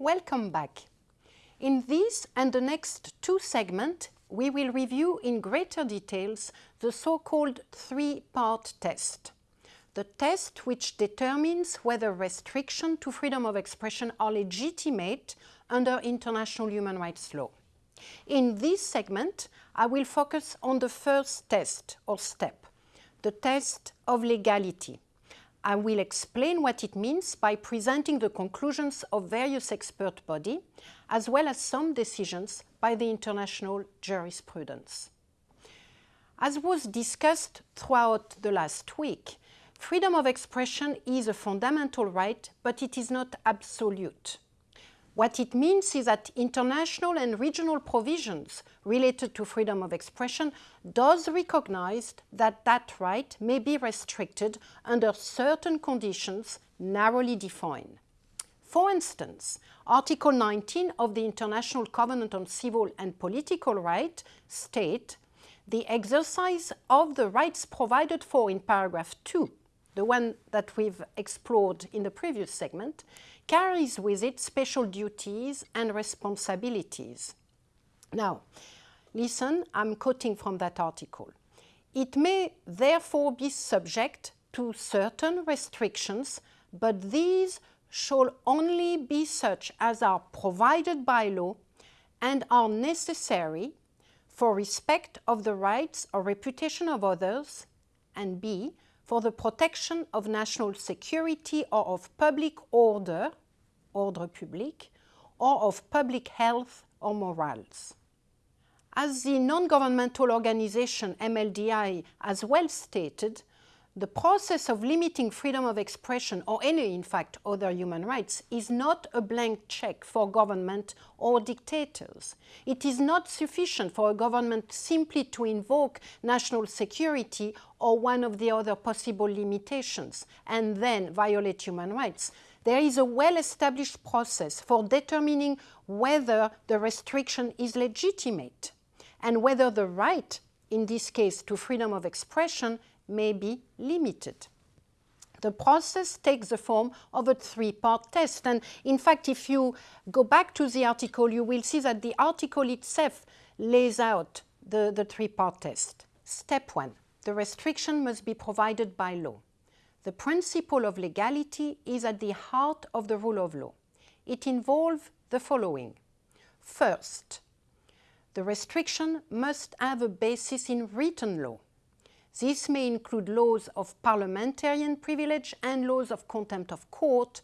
Welcome back. In this and the next two segments, we will review in greater details the so-called three-part test. The test which determines whether restrictions to freedom of expression are legitimate under international human rights law. In this segment, I will focus on the first test or step, the test of legality. I will explain what it means by presenting the conclusions of various expert bodies, as well as some decisions by the international jurisprudence. As was discussed throughout the last week, freedom of expression is a fundamental right, but it is not absolute. What it means is that international and regional provisions related to freedom of expression does recognize that that right may be restricted under certain conditions narrowly defined. For instance, Article 19 of the International Covenant on Civil and Political Rights state the exercise of the rights provided for in paragraph 2, the one that we've explored in the previous segment, carries with it special duties and responsibilities. Now, listen, I'm quoting from that article. It may therefore be subject to certain restrictions, but these shall only be such as are provided by law and are necessary for respect of the rights or reputation of others, and b. for the protection of national security or of public order, ordre public, or of public health or morals. As the non-governmental organization MLDI has well stated, the process of limiting freedom of expression or any, in fact, other human rights is not a blank check for government or dictators. It is not sufficient for a government simply to invoke national security or one of the other possible limitations and then violate human rights. There is a well-established process for determining whether the restriction is legitimate and whether the right, in this case to freedom of expression, may be limited. The process takes the form of a three-part test. And in fact, if you go back to the article, you will see that the article itself lays out the, the three-part test. Step one, the restriction must be provided by law. The principle of legality is at the heart of the rule of law. It involves the following. First, the restriction must have a basis in written law. This may include laws of parliamentarian privilege and laws of contempt of court.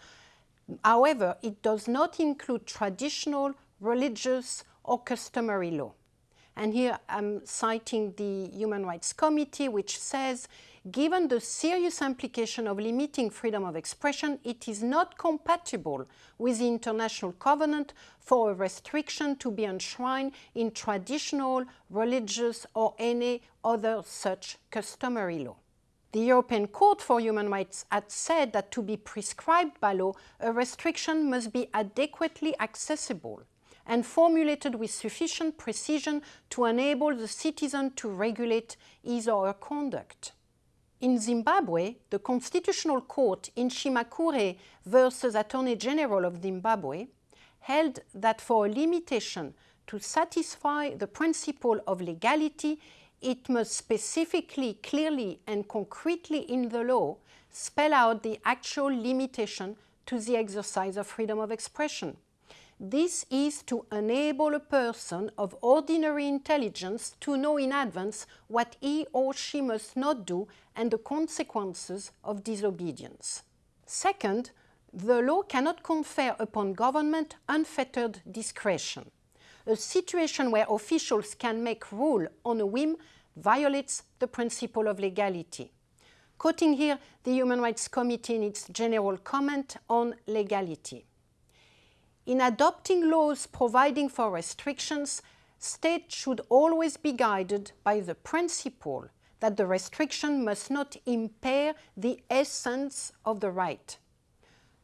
However, it does not include traditional, religious or customary law. And here I'm citing the Human Rights Committee, which says, given the serious implication of limiting freedom of expression, it is not compatible with the International Covenant for a restriction to be enshrined in traditional, religious or any other such customary law. The European Court for Human Rights had said that to be prescribed by law, a restriction must be adequately accessible and formulated with sufficient precision to enable the citizen to regulate his or her conduct. In Zimbabwe, the Constitutional Court in Chimakure versus Attorney General of Zimbabwe held that for a limitation to satisfy the principle of legality, it must specifically, clearly and concretely in the law spell out the actual limitation to the exercise of freedom of expression. This is to enable a person of ordinary intelligence to know in advance what he or she must not do and the consequences of disobedience. Second, the law cannot confer upon government unfettered discretion. A situation where officials can make rule on a whim violates the principle of legality. Quoting here the Human Rights Committee in its general comment on legality. In adopting laws providing for restrictions, states should always be guided by the principle that the restriction must not impair the essence of the right.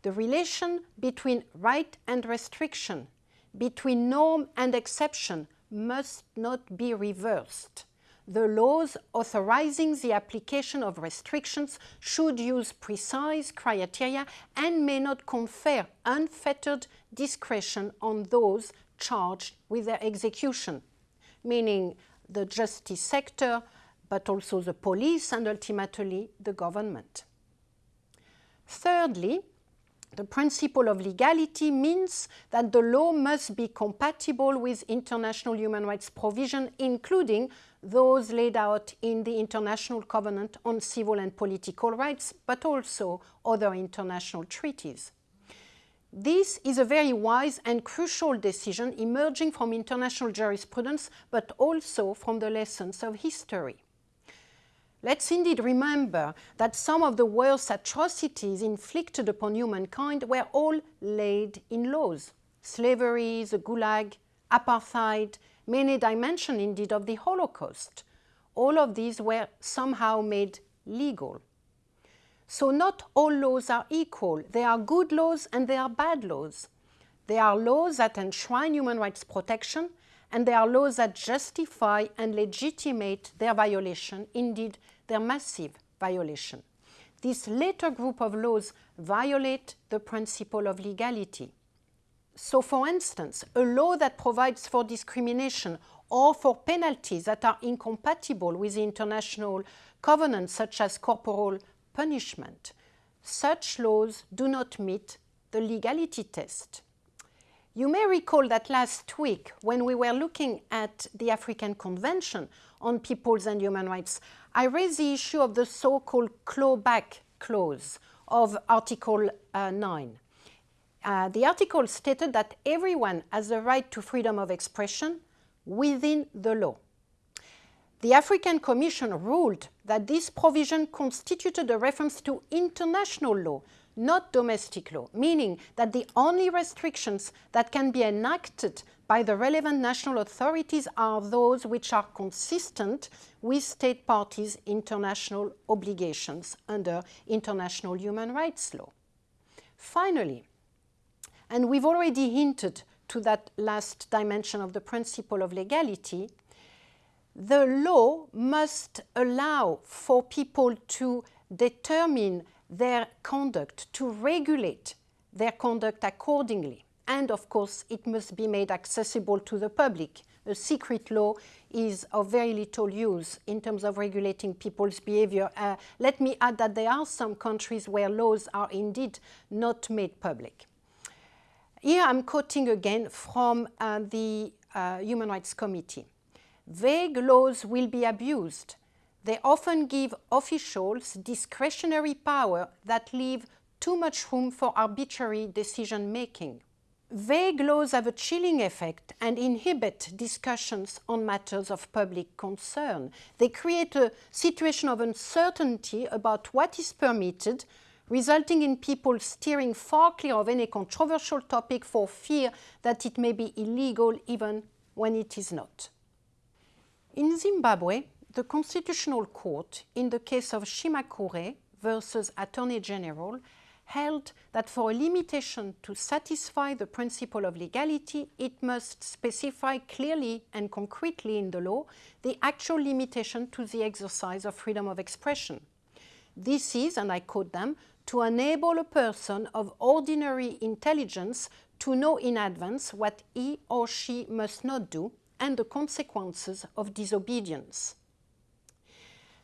The relation between right and restriction, between norm and exception, must not be reversed. The laws authorizing the application of restrictions should use precise criteria and may not confer unfettered discretion on those charged with their execution, meaning the justice sector, but also the police and ultimately the government. Thirdly, the principle of legality means that the law must be compatible with international human rights provision, including those laid out in the International Covenant on Civil and Political Rights, but also other international treaties. This is a very wise and crucial decision emerging from international jurisprudence, but also from the lessons of history. Let's indeed remember that some of the worst atrocities inflicted upon humankind were all laid in laws. Slavery, the Gulag, apartheid, many dimensions indeed of the Holocaust. All of these were somehow made legal. So not all laws are equal. There are good laws and there are bad laws. There are laws that enshrine human rights protection and there are laws that justify and legitimate their violation, indeed their massive violation. This later group of laws violate the principle of legality. So for instance, a law that provides for discrimination or for penalties that are incompatible with the international covenants such as corporal punishment. Such laws do not meet the legality test. You may recall that last week when we were looking at the African Convention on Peoples and Human Rights, I raised the issue of the so-called clawback clause of Article uh, 9. Uh, the article stated that everyone has the right to freedom of expression within the law. The African Commission ruled that this provision constituted a reference to international law, not domestic law, meaning that the only restrictions that can be enacted by the relevant national authorities are those which are consistent with state parties' international obligations under international human rights law. Finally, and we've already hinted to that last dimension of the principle of legality, the law must allow for people to determine their conduct, to regulate their conduct accordingly. And of course, it must be made accessible to the public. A secret law is of very little use in terms of regulating people's behavior. Uh, let me add that there are some countries where laws are indeed not made public. Here I'm quoting again from uh, the uh, Human Rights Committee. Vague laws will be abused. They often give officials discretionary power that leave too much room for arbitrary decision making. Vague laws have a chilling effect and inhibit discussions on matters of public concern. They create a situation of uncertainty about what is permitted, resulting in people steering far clear of any controversial topic for fear that it may be illegal even when it is not. In Zimbabwe, the Constitutional Court, in the case of Chimakure versus Attorney General, held that for a limitation to satisfy the principle of legality, it must specify clearly and concretely in the law the actual limitation to the exercise of freedom of expression. This is, and I quote them, to enable a person of ordinary intelligence to know in advance what he or she must not do and the consequences of disobedience.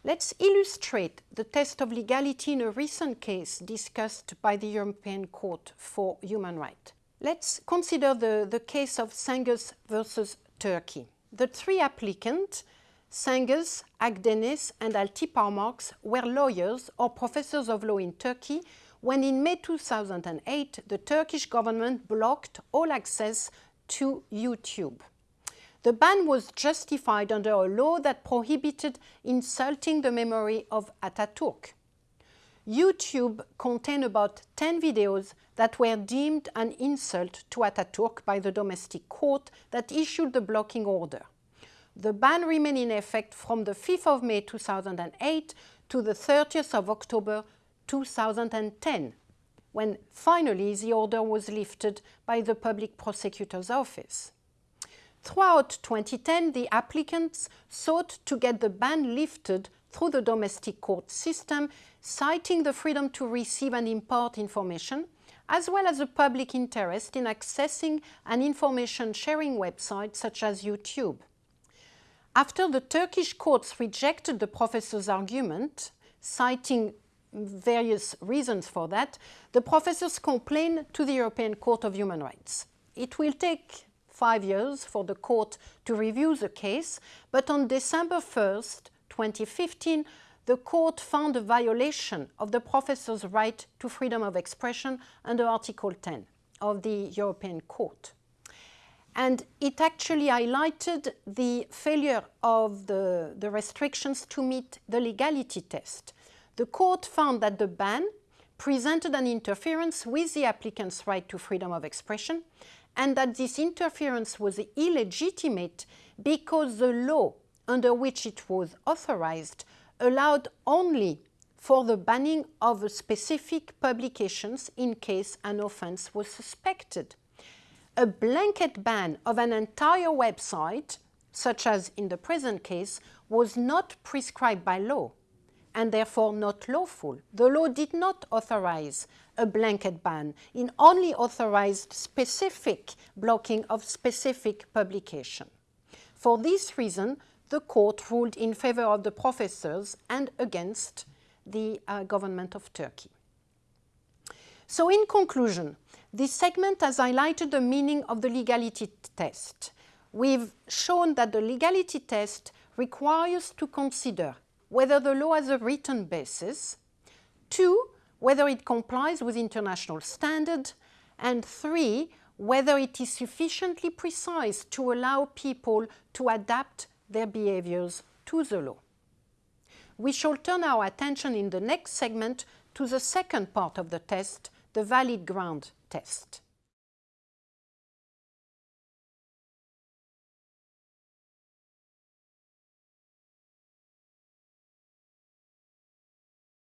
Let's illustrate the test of legality in a recent case discussed by the European Court for Human Rights. Let's consider the, the case of Cengiz versus Turkey. The three applicants, Cengiz, Akdeniz and Altıparmak, were lawyers or professors of law in Turkey when in May 2008 the Turkish government blocked all access to YouTube. The ban was justified under a law that prohibited insulting the memory of Ataturk. YouTube contained about 10 videos that were deemed an insult to Ataturk by the domestic court that issued the blocking order. The ban remained in effect from the 5th of May 2008 to the 30th of October 2010, when finally the order was lifted by the public prosecutor's office. Throughout 2010, the applicants sought to get the ban lifted through the domestic court system, citing the freedom to receive and import information, as well as a public interest in accessing an information sharing website such as YouTube. After the Turkish courts rejected the professor's argument, citing various reasons for that, the professors complained to the European Court of Human Rights. It will take five years for the court to review the case, but on December 1st, 2015, the court found a violation of the professor's right to freedom of expression under Article 10 of the European Court. And it actually highlighted the failure of the, the restrictions to meet the legality test. The court found that the ban presented an interference with the applicant's right to freedom of expression and that this interference was illegitimate because the law under which it was authorized allowed only for the banning of specific publications in case an offense was suspected. A blanket ban of an entire website, such as in the present case, was not prescribed by law and therefore not lawful. The law did not authorize a blanket ban. It only authorized specific blocking of specific publication. For this reason, the court ruled in favor of the professors and against the uh, government of Turkey. So in conclusion, this segment has highlighted the meaning of the legality test. We've shown that the legality test requires to consider whether the law has a written basis, two, whether it complies with international standard, and three, whether it is sufficiently precise to allow people to adapt their behaviors to the law. We shall turn our attention in the next segment to the second part of the test, the valid ground test.